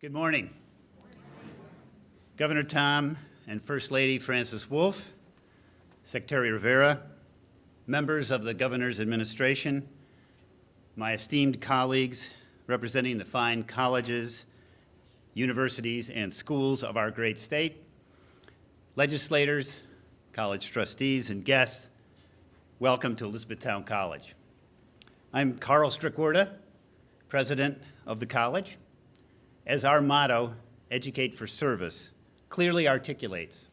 Good morning. Governor Tom and First Lady Frances Wolf, Secretary Rivera, members of the Governor's administration, my esteemed colleagues representing the fine colleges, universities, and schools of our great state, legislators, college trustees, and guests, welcome to Elizabethtown College. I'm Carl Strikwerda, president of the college. As our motto, Educate for Service, clearly articulates,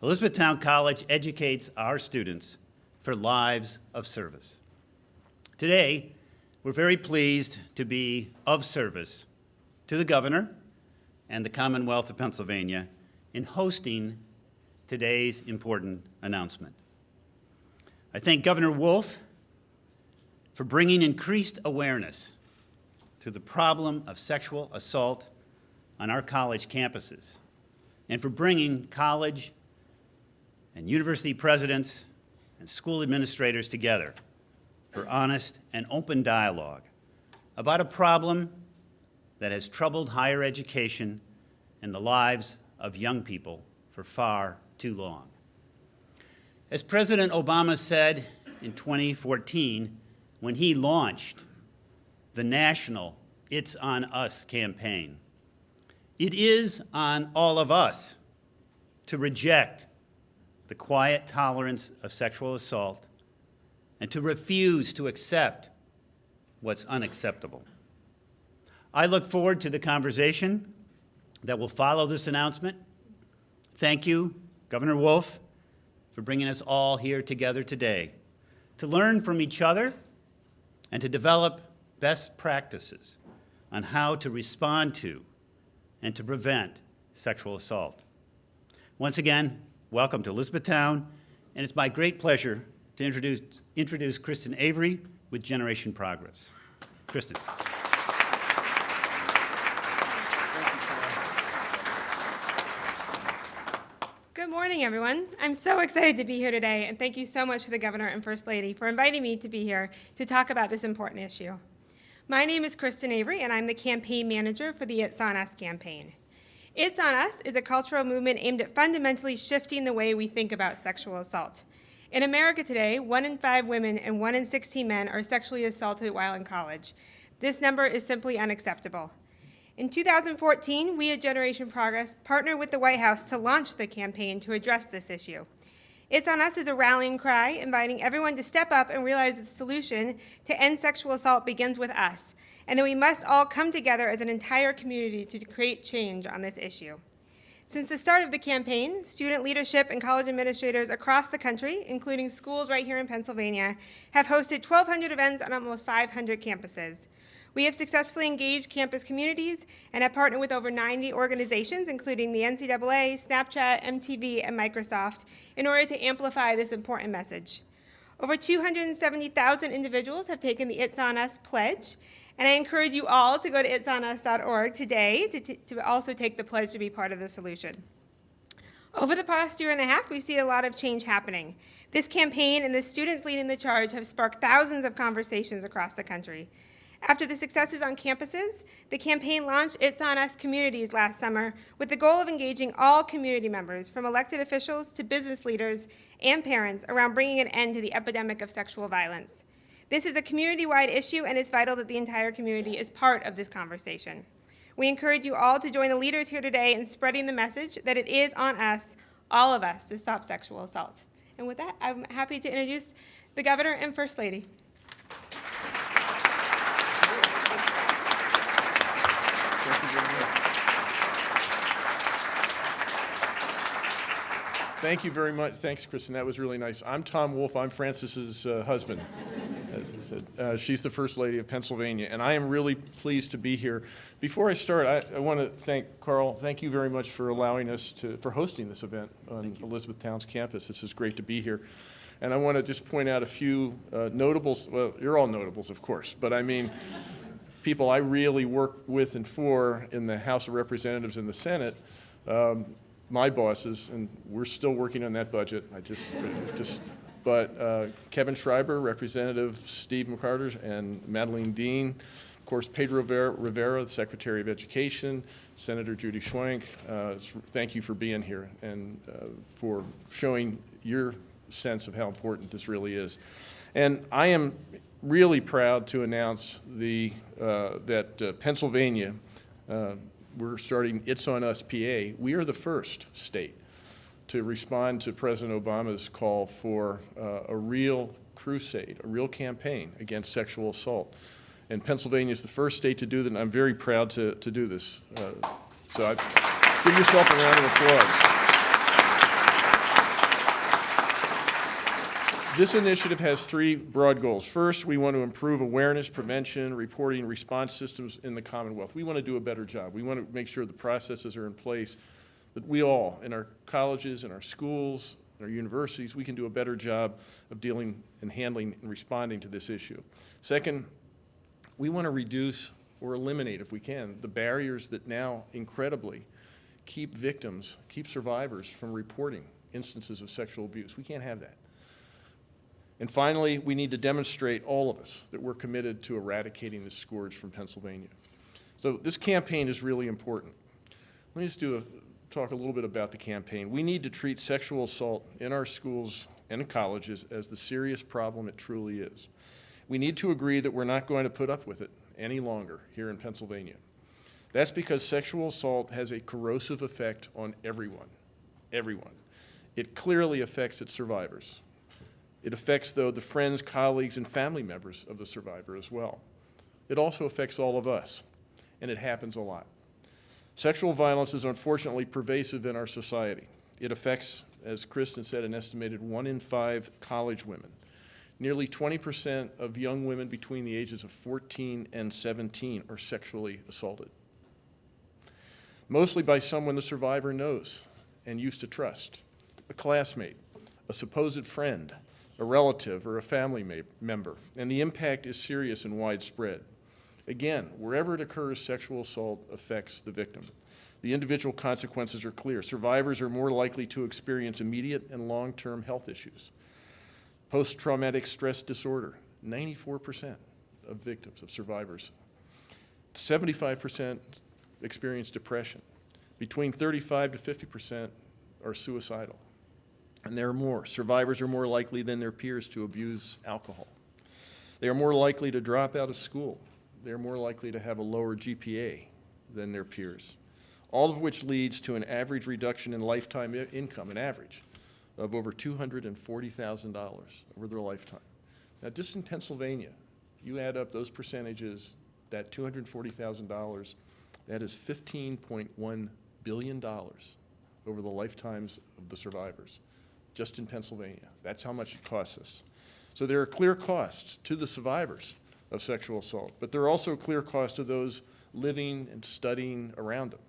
Elizabethtown College educates our students for lives of service. Today, we're very pleased to be of service to the governor and the Commonwealth of Pennsylvania in hosting today's important announcement. I thank Governor Wolf for bringing increased awareness to the problem of sexual assault on our college campuses and for bringing college and university presidents and school administrators together for honest and open dialogue about a problem that has troubled higher education and the lives of young people for far too long. As President Obama said in 2014 when he launched the national It's On Us campaign. It is on all of us to reject the quiet tolerance of sexual assault and to refuse to accept what's unacceptable. I look forward to the conversation that will follow this announcement. Thank you, Governor Wolf, for bringing us all here together today to learn from each other and to develop best practices on how to respond to and to prevent sexual assault. Once again, welcome to Elizabethtown, and it's my great pleasure to introduce, introduce Kristen Avery with Generation Progress. Kristen. Good morning, everyone. I'm so excited to be here today, and thank you so much to the Governor and First Lady for inviting me to be here to talk about this important issue. My name is Kristen Avery, and I'm the campaign manager for the It's On Us campaign. It's On Us is a cultural movement aimed at fundamentally shifting the way we think about sexual assault. In America today, one in five women and one in 16 men are sexually assaulted while in college. This number is simply unacceptable. In 2014, we at Generation Progress partnered with the White House to launch the campaign to address this issue. It's on us as a rallying cry, inviting everyone to step up and realize that the solution to end sexual assault begins with us, and that we must all come together as an entire community to create change on this issue. Since the start of the campaign, student leadership and college administrators across the country, including schools right here in Pennsylvania, have hosted 1,200 events on almost 500 campuses. We have successfully engaged campus communities and have partnered with over 90 organizations, including the NCAA, Snapchat, MTV, and Microsoft, in order to amplify this important message. Over 270,000 individuals have taken the It's On Us pledge, and I encourage you all to go to itsonus.org today to, to also take the pledge to be part of the solution. Over the past year and a half, we've seen a lot of change happening. This campaign and the students leading the charge have sparked thousands of conversations across the country. After the successes on campuses, the campaign launched It's On Us Communities last summer with the goal of engaging all community members, from elected officials to business leaders and parents, around bringing an end to the epidemic of sexual violence. This is a community-wide issue, and it's vital that the entire community is part of this conversation. We encourage you all to join the leaders here today in spreading the message that it is on us, all of us, to stop sexual assault. And with that, I'm happy to introduce the Governor and First Lady. Thank you very much. Thanks, Kristen. That was really nice. I'm Tom Wolf. I'm Frances's uh, husband. As I said, uh, she's the First Lady of Pennsylvania, and I am really pleased to be here. Before I start, I, I want to thank Carl. Thank you very much for allowing us to for hosting this event on Elizabethtown's campus. This is great to be here. And I want to just point out a few uh, notables. Well, you're all notables, of course, but I mean, people I really work with and for in the House of Representatives and the Senate. Um, my bosses, and we're still working on that budget. I just, just, but uh, Kevin Schreiber, Representative Steve McCarter, and Madeleine Dean, Of course, Pedro Rivera- the Secretary of Education, Senator Judy Schwank, uh, thank you for being here and uh, for showing your sense of how important this really is. And I am really proud to announce the, uh, that uh, Pennsylvania, uh, we're starting It's On Us PA. We are the first state to respond to President Obama's call for uh, a real crusade, a real campaign against sexual assault. And Pennsylvania is the first state to do that, and I'm very proud to, to do this. Uh, So I, give yourself a round of applause. This initiative has three broad goals. First, we want to improve awareness, prevention, reporting, response systems in the Commonwealth. We want to do a better job. We want to make sure the processes are in place that we all, in our colleges, in our schools, in our universities, we can do a better job of dealing and handling and responding to this issue. Second, we want to reduce or eliminate, if we can, the barriers that now incredibly keep victims, keep survivors from reporting instances of sexual abuse. We can't have that. And finally, we need to demonstrate, all of us, that we're committed to eradicating this scourge from Pennsylvania. So this campaign is really important. Let me just do a, talk a little bit about the campaign. We need to treat sexual assault in our schools and colleges as the serious problem it truly is. We need to agree that we're not going to put up with it any longer here in Pennsylvania. That's because sexual assault has a corrosive effect on everyone, everyone. It clearly affects its survivors. It affects, though, the friends, colleagues, and family members of the survivor as well. It also affects all of us, and it happens a lot. Sexual violence is unfortunately pervasive in our society. It affects, as Kristen said, an estimated one in five college women. Nearly 20% of young women between the ages of 14 and 17 are sexually assaulted, mostly by someone the survivor knows and used to trust a classmate, a supposed friend, a relative, or a family member. And the impact is serious and widespread. Again, wherever it occurs, sexual assault affects the victim. The individual consequences are clear. Survivors are more likely to experience immediate and long-term health issues. Post-traumatic stress disorder, 94% of victims, of survivors. 75% experience depression. Between 35 to 50% are suicidal. And there are more. Survivors are more likely than their peers to abuse alcohol. They are more likely to drop out of school. They're more likely to have a lower GPA than their peers. All of which leads to an average reduction in lifetime income, an average, of over $240,000 over their lifetime. Now, just in Pennsylvania, you add up those percentages, that $240,000, that is $15.1 billion over the lifetimes of the survivors, just in Pennsylvania. That's how much it costs us. So there are clear costs to the survivors of sexual assault, but there are also clear costs to those living and studying around them.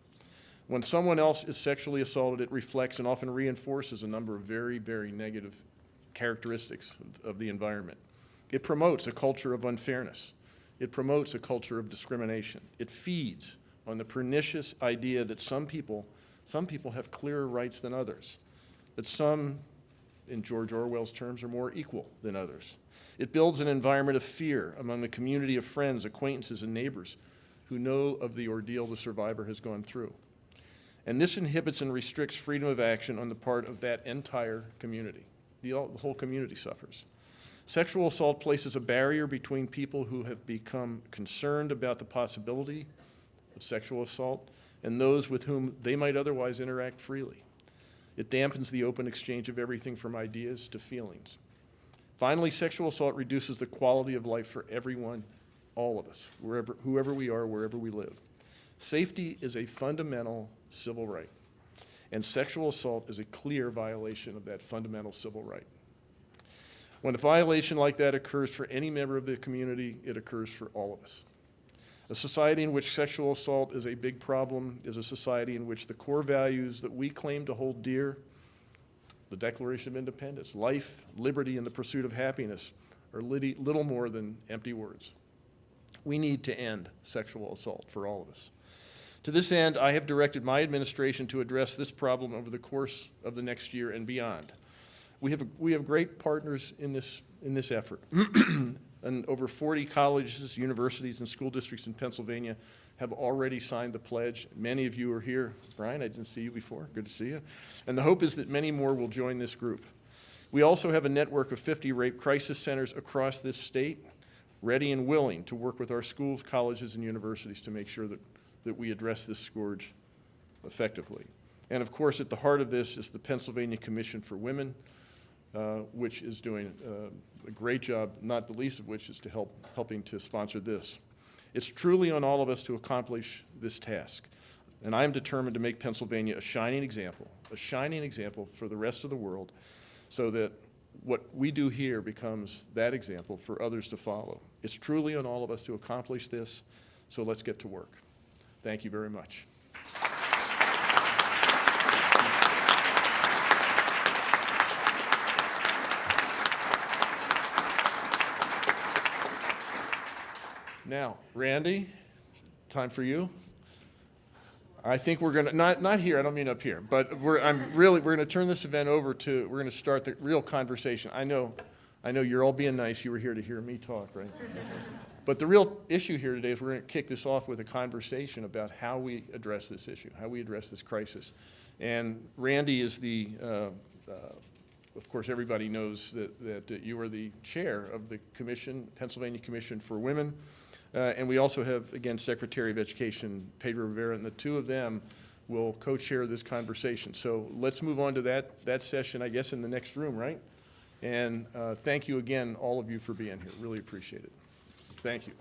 When someone else is sexually assaulted, it reflects and often reinforces a number of very, very negative characteristics of- the environment. It promotes a culture of unfairness. It promotes a culture of discrimination. It feeds on the pernicious idea that some people, some people have clearer rights than others, that some, in George Orwell's terms, are more equal than others. It builds an environment of fear among the community of friends, acquaintances, and neighbors who know of the ordeal the survivor has gone through. And this inhibits and restricts freedom of action on the part of that entire community. The, the whole community suffers. Sexual assault places a barrier between people who have become concerned about the possibility of sexual assault and those with whom they might otherwise interact freely. It dampens the open exchange of everything from ideas to feelings. Finally, sexual assault reduces the quality of life for everyone, all of us, wherever, whoever we are, wherever we live. Safety is a fundamental civil right, and sexual assault is a clear violation of that fundamental civil right. When a violation like that occurs for any member of the community, it occurs for all of us. A society in which sexual assault is a big problem is a society in which the core values that we claim to hold dear, the Declaration of Independence, life, liberty, and the pursuit of happiness, are little more than empty words. We need to end sexual assault for all of us. To this end, I have directed my administration to address this problem over the course of the next year and beyond. We have, we have great partners in this, in this effort. and over 40 colleges, universities, and school districts in Pennsylvania have already signed the pledge. Many of you are here. Brian, I didn't see you before. Good to see you. And the hope is that many more will join this group. We also have a network of 50 rape crisis centers across this state, ready and willing to work with our schools, colleges, and universities to make sure that, that we address this scourge effectively. And of course, at the heart of this is the Pennsylvania Commission for Women, uh, which is doing uh, a great job, not the least of which is to help, helping to sponsor this. It's truly on all of us to accomplish this task. And I am determined to make Pennsylvania a shining example, a shining example for the rest of the world, so that what we do here becomes that example for others to follow. It's truly on all of us to accomplish this, so let's get to work. Thank you very much. Now, Randy, time for you. I think we're gonna, not, not here, I don't mean up here, but we're, I'm really, we're gonna turn this event over to, we're gonna start the real conversation. I know, I know you're all being nice, you were here to hear me talk, right? But the real issue here today is we're gonna kick this off with a conversation about how we address this issue, how we address this crisis. And Randy is the, uh, uh, of course, everybody knows that, that you are the chair of the commission, Pennsylvania Commission for Women. Uh, And we also have, again, Secretary of Education Pedro Rivera, and the two of them will co-chair this conversation. So let's move on to that, that session, I guess, in the next room, right? And uh, thank you again, all of you, for being here. Really appreciate it. Thank you.